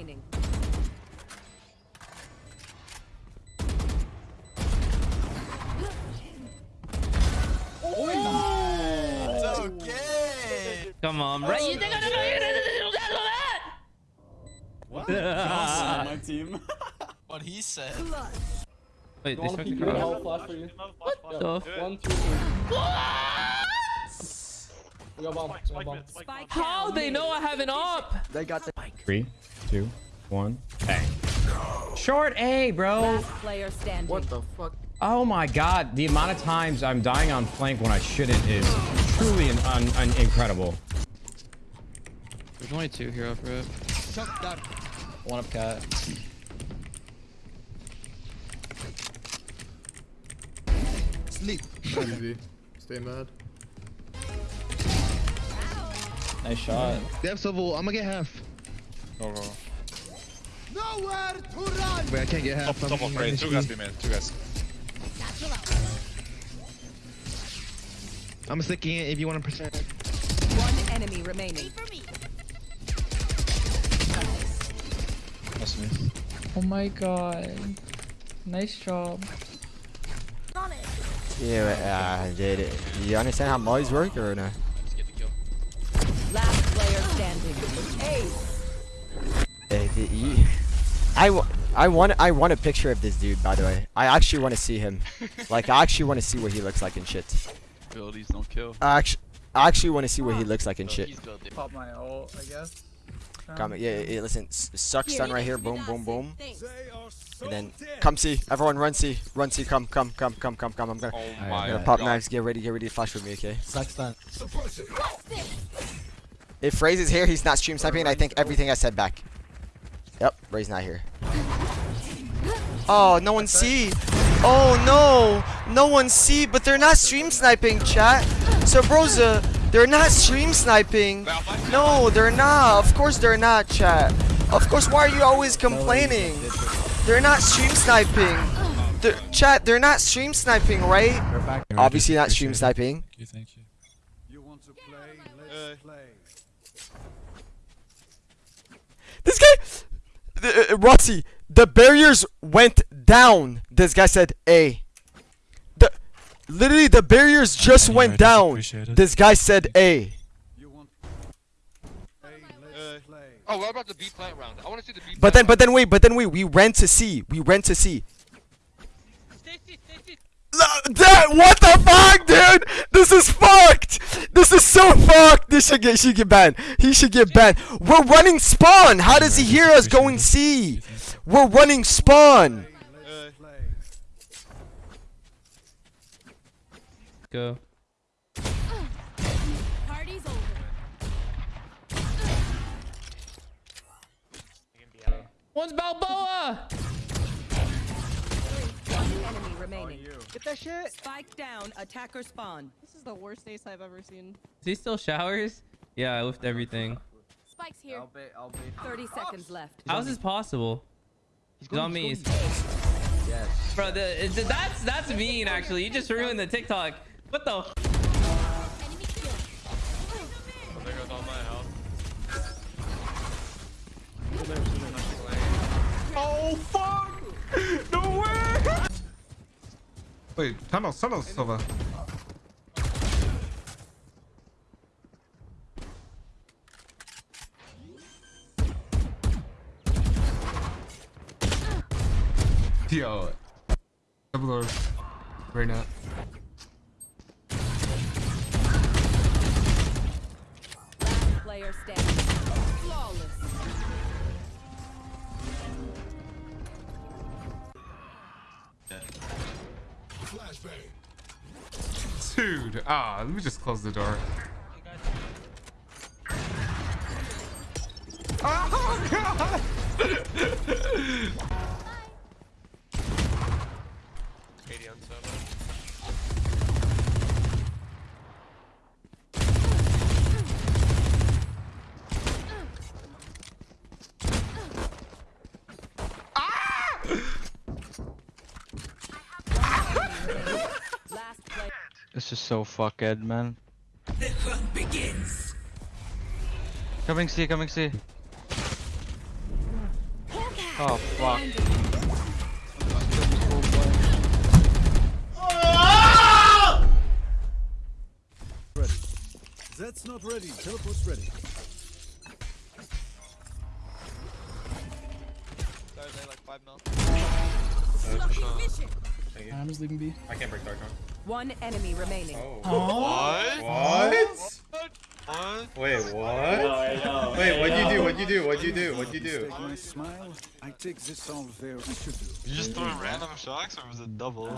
remaining. It's okay. Come on, right? You think I don't know you're gonna do that? What? On my team. what he said. Wait, they Wanna smoked peek the your car. whole flash for you. What the? One, two, three. We got bomb. We got bomb. Spike How they know I have an op? They got the Three, two, one, bang. Short A, bro. Last player standing. what the fuck? Oh my god, the amount of times I'm dying on flank when I shouldn't is truly an, un, un, incredible. There's only two here up rip. One up cat. Sleep. Easy. Stay mad. Nice shot. They have civil. I'm gonna get half. Go, go. Nowhere to run. Wait, I can't get half. Top of rain. Two guys be mid. Two guys. I'm sticking it if you want to percent. One enemy remaining. That's me. Oh my god. Nice job. Yeah, uh, did it. You understand how mods work or no? Let's get the kill. Last player standing. Ace. The, you, I, wa- I want I want a picture of this dude by the way. I actually want to see him. like I actually want to see what he looks like and shit. Abilities don't kill. I actually I actually want to see what he looks like and oh, shit. Pop my ult, I guess. Come yeah, yeah, yeah, listen. s- Suck stun right here. Boom, boom, boom. So And then come see. Everyone run see. Run see. Come, come, come, come, come, come. I'm gonna, Oh I'm gonna pop god. knives. Get ready. Get ready to flash with me. Okay. Saxton. If Raze is here, he's not stream sniping. I think everything I said back. Yep, Raze not here. Oh, no one see. Oh no, no one see. But they're not stream sniping, chat. So Broza, uh, they're not stream sniping. No, they're not. Of course they're not, chat. Of course. Why are you always complaining? They're not stream sniping. They're, chat, they're not stream sniping, right? Obviously not stream sniping. Thank you. Thank you. You want to play? Let's play. This guy, uh, Rossi, the barriers went down. This guy said A. The, literally, the barriers just Any went down. This guy said A. You want play? Oh, what about the B plant round? I want to see the B. But then, but then wait, but then wait. We ran to C. We ran to C. Lo- That what the fuck, dude? This is fucked. This is so fucked. This should get should get banned. He should get banned. We're running spawn. How does he hear us going C? We're running spawn. Go. One's Balboa! One enemy remaining. Get that shit. Spike down. Attacker spawn. This is the worst ace I've ever seen. Is he still showers? Yeah, I lift everything. Spike's here. be. I'll be. 30 seconds left. How is this possible? He's on me. Yes. Bro, the, it- that's that's mean actually. You just ruined the TikTok. What the? f- oh, There goes all my health. Oh fuck! Wait, tunnel, tunnel, Silva. Yo, double or right now. Ah, let me just close the door. Oh god! Last player. This is so fucked, man. The hunt begins. Coming C, coming C. Oh fuck. Ready. That's not ready. Teleport's ready. Thursday, like 5 mil. I'm just leaving B. I can't break Dark Arm. One enemy remaining. Oh. What? What? What? Wait, what? Wait, what'd you do? What'd you do? What'd you do? What'd you do? Take my smile. I take this all very. You just threw random shocks or was it double?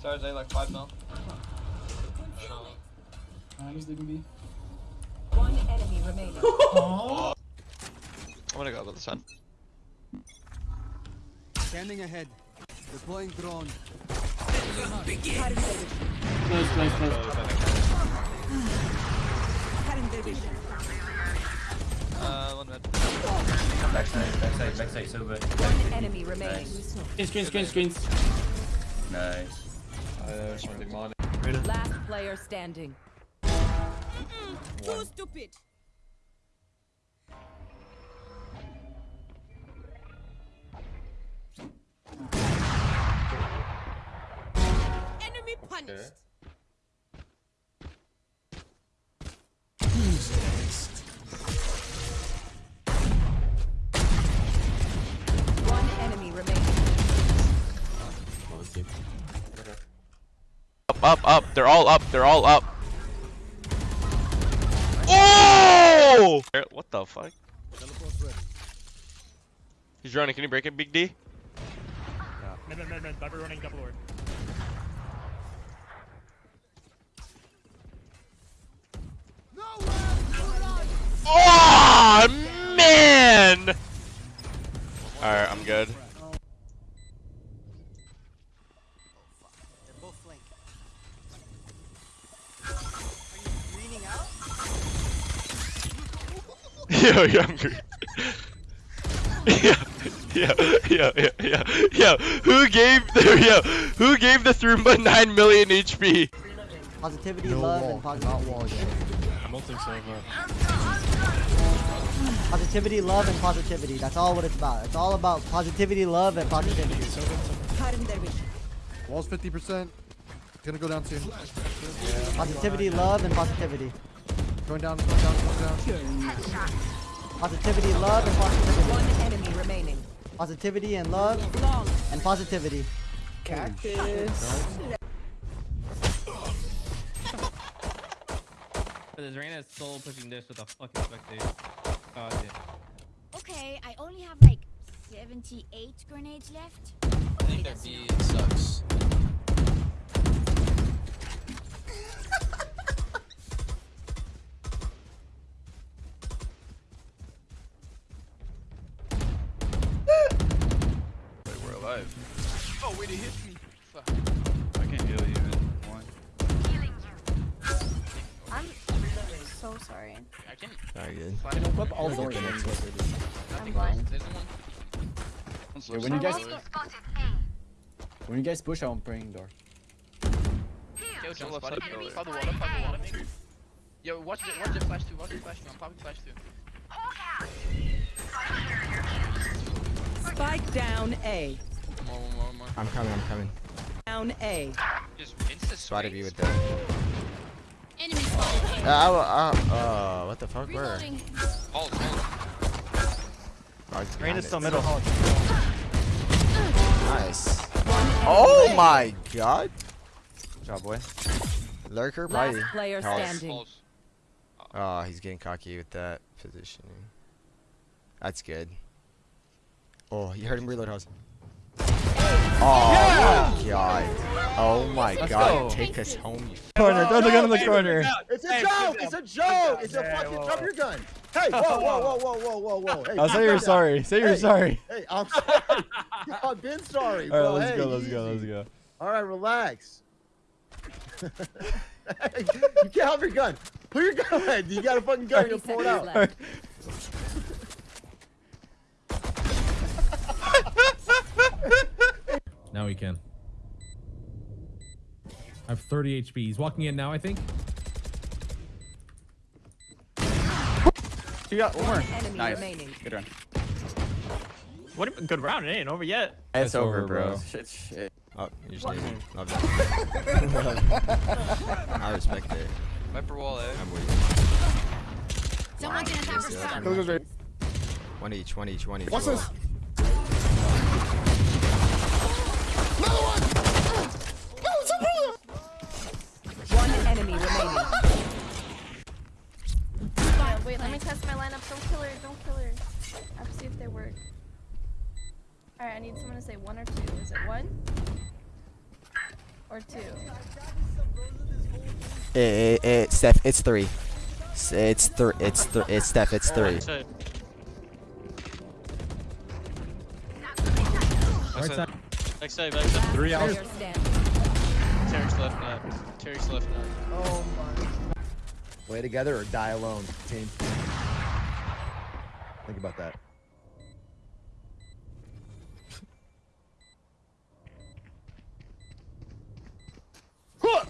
Thursday, like 5 mil. I'm just leaving B. One enemy remaining. I'm gonna go with the sun. Scanning ahead. Deploying drone. Close, close, close. Uh, one minute. Backside, backside, backside, silver. One enemy remaining. Screen, screen, screen, screens. Nice. Last player standing. Too stupid. Enemy punished. One enemy remaining. Up, up, up. They're all up. They're all up. Oh! What the fuck? He's running. Can you break it, Big D? Mid, mid, mid, mid. Viper running double ward. Oh man! Alright, I'm good. Yo, yo, I'm green. yeah, yeah, yeah, yeah, yeah, yeah. Who gave the yo? Who gave the Thrumba 9 million HP? Positivity, love, and positivity. I'm ulting Sova. Positivity, love, and positivity. That's all what it's about. It's all about positivity, love, and positivity. Wall's 50%. Gonna go down soon. Positivity, love, and positivity. Going down, going down, going down. Positivity, love, and positivity. One enemy remaining. Positivity and love and positivity. Cactus. This Reyna is still pushing this with a fucking spectator. God yeah. Okay, I only have like 78 grenades left. I think their B sucks. Wait, we're alive. Oh, wait, it hit me. Fuck. Sorry. I can. Very good. Flip all the doors. I'm blind. There's one. One's Wait, when you guys when you guys push, I'm praying door. Yo, jump left side. Follow the water, follow the water, maybe. Yo, watch the, watch the flash two, watch the flash two. I'm popping flash two. Spike down A. More, more, more. I'm coming, I'm coming. Down A. Just insta Spotted you with that. Enemy spotted. Uh, uh, uh, what the fuck? Where? Reloading. Hold, hold. Reyna's still middle. Nice. Oh my god. Good job, boy. Lurker, Last probably. player Pulse. standing. Oh, he's getting cocky with that positioning. That's good. Oh, you heard him reload house. Oh my god. Oh my Let's god. go. Take us home. you Corner, throw the gun in the corner. It's a joke! It's a joke! It's a fucking drop your gun! Hey, whoa, whoa, whoa, whoa, whoa, whoa, whoa! Hey, I'll say you're down. sorry. Say you're Hey, sorry. Hey, I'm sorry. I've been sorry, All right, bro. let's hey, go. Let's go. Let's go. All right, relax. Hey, you can't have your gun. Put your gun away. You got a fucking gun. You're pull it out. Now he can. I have 30 HP. He's walking in now, I think. Two out. One more. enemy Nice. remaining. Good run. What a good round. It ain't over yet. It's, It's over, over, bro. bro. Shit, shit. Oh, you just did. Love that. I respect it. Viper wall, eh? I'm with Someone can attack for you. stun. Those are One each, one each, one each. What's Roll. this? One enemy remaining. Wait, let me test my lineup. Don't kill her. Don't kill her. I have to see if they work. Alright, I need someone to say one or two. Is it one? Or two? Eh, eh, eh, Steph, it's three. S- It's three. It's three. It's Steph. It's three. Right side. Next side, next side. Three out. Player standing. Tarek's left nut. Tarek's left nut. Oh my. Play together or die alone, team. Think about that. Huh!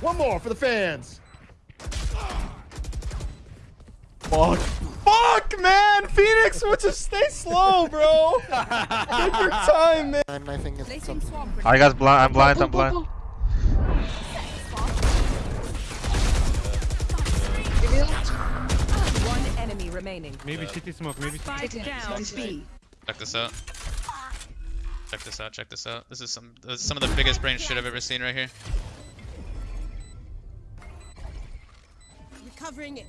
One more for the fans. Fuck. Fuck, man. Phoenix, what's just stay slow, bro. Take your time, man. I think it's Placing swamp Alright blind. I'm blind. I'm blind. One enemy remaining. Maybe city smoke. Maybe Spike down B. Check this out. Check this out. Check this out. This is some this is some of the biggest brain shit I've ever seen right here. Recovering it.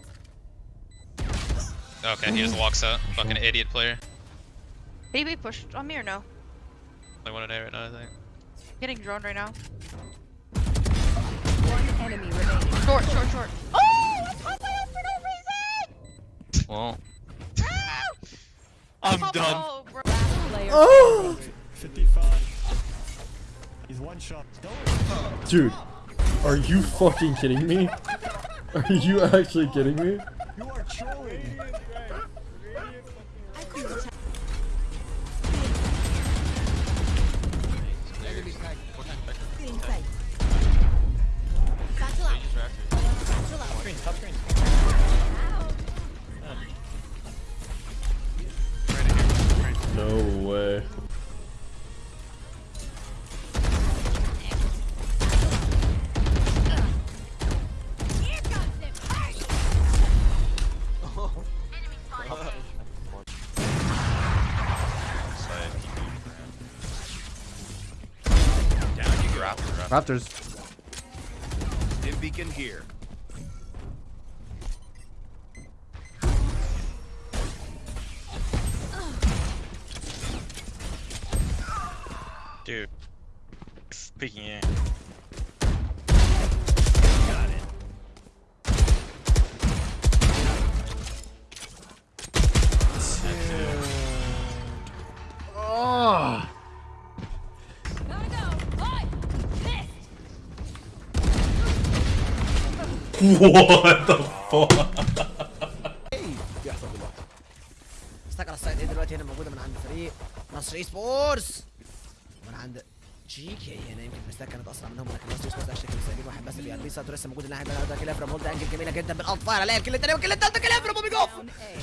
Okay, he just walks out. Fucking idiot player. Baby pushed on me or no? Like one a day right now, I think. Getting droned right now. One enemy remaining. Short, short, short. Oh! That's my out for no reason! Well, ah! I'm done. Oh, bro. Player Oh. 55. He's one shot. Dude, are you fucking kidding me? Are you actually kidding me? You are trolling. Raptors. Dim beacon here. dude. Speaking in. What the fuck? استقر السايد. إيه دلوقتي هنا موجودة من عند فريق نصر اي سبورتس من عند جيكي هنا يمكن مستاك كانت أسرع منهم لكن نصر اي سبورتس اشتكي مساجين واحد بس بيقلبي ساتو لسه موجود اللاعب ده كلافرا هولد انجل جميلة جدا بالالفاير الاقي الكل الثانية والكل الثالثه كلافرا بوبي جوف.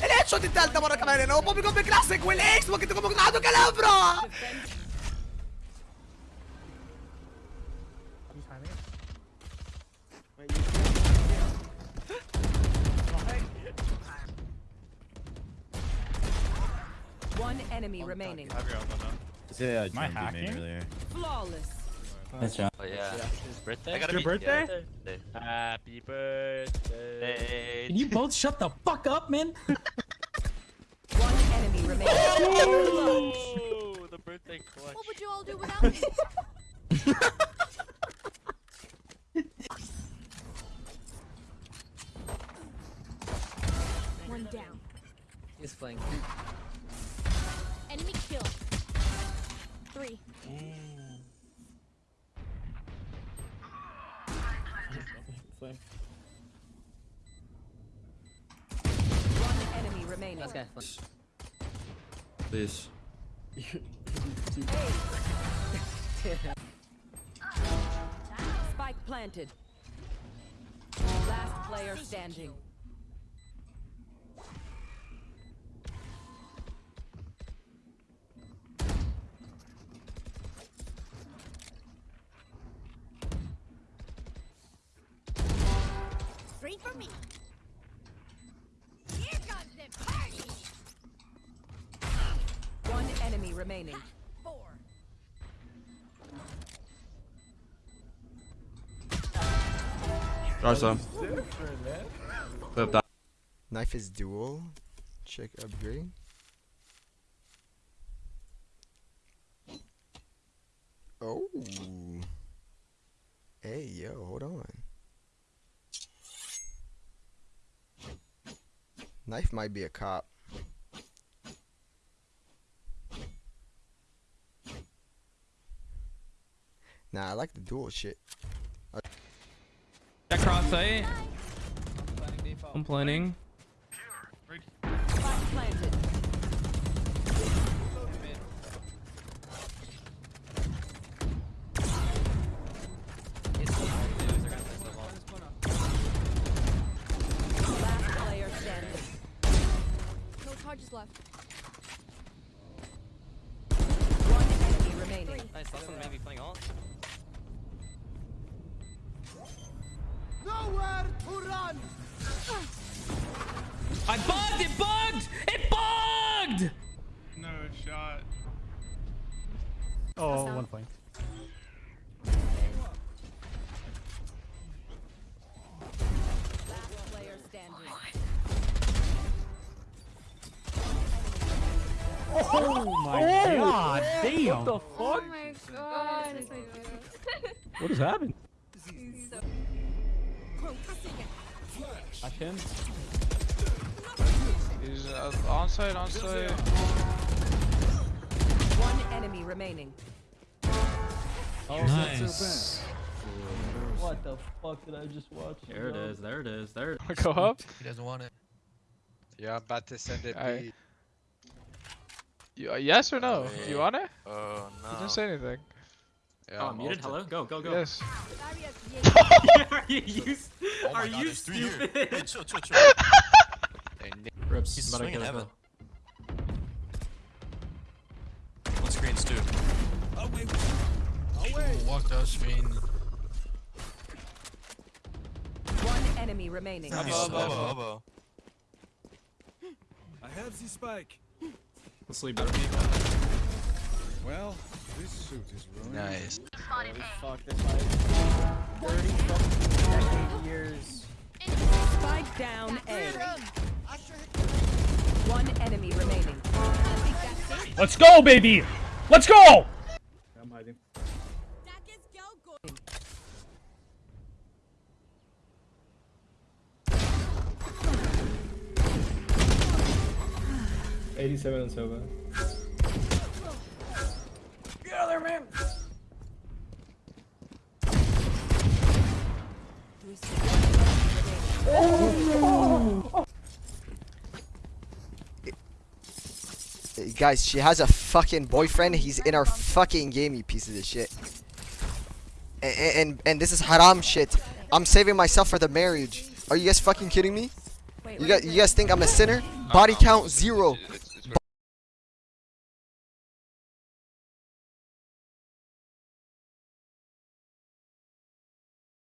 الهيد شوت الثالثه مرة كمان هنا. وبوبي جوف كلاسيك والإكس ممكن تكون موجود. عنده كلافرا One enemy remaining. Yeah, Am I hacking? earlier. Flawless. Nice job. Oh yeah. His birthday? I gotta Your be- birthday? Yeah, Happy birthday. Can you both shut the fuck up, man? One enemy remaining. Oh, the birthday clutch. What would you all do without me? Last guy. Please. Spike planted. Last player standing. Free for me. Remaining. Four. Nice one. Flip that. Knife is dual. Check upgrade. Oh. Hey, yo, hold on. Knife might be a cop. Nah, I like the dual shit. That cross sight. I'm planning. Spike planted. Last player standing. No charges left. One enemy remaining. Nice, last one maybe playing alt. Nowhere run. I bugged! It bugged! It bugged! No shot. Oh, one point. Last player standing. Oh my god, damn. What the Oh fuck? my god. What has happened? He's so- I can. He's uh, on site, on site. One enemy remaining. Oh, Nice. What the fuck did I just watch? There it is, there it is, there it Go up. He doesn't want it. Yeah, I'm about to send it. Aye. You, uh, yes or no? Oh, You want it? Oh You no. didn't say anything. Yeah, Oh, I'm muted. Hello. Go, go, go. Yes. are you, you Oh my are God, you there's three here. stupid? Hey, chill, chill, chill. Rips. He's Better swinging get it, heaven. though. One screens too. Oh wait. Walked out screen. One enemy remaining. Elbow, Elbow, elbow, elbow. elbow. I have the spike. Let's sleep better. Well, this suit is ruined. Nice. Holy fuck, this like 30 fucking decade years. Spike down A. One enemy remaining. Let's go, baby! Let's go! I'm hiding. Eighty-seven and Sova. Hey, Guys, she has a fucking boyfriend. He's in our fucking game, you pieces of shit. And, and and this is haram shit. I'm saving myself for the marriage. Are you guys fucking kidding me? You guys, you guys think I'm a sinner? Body count zero.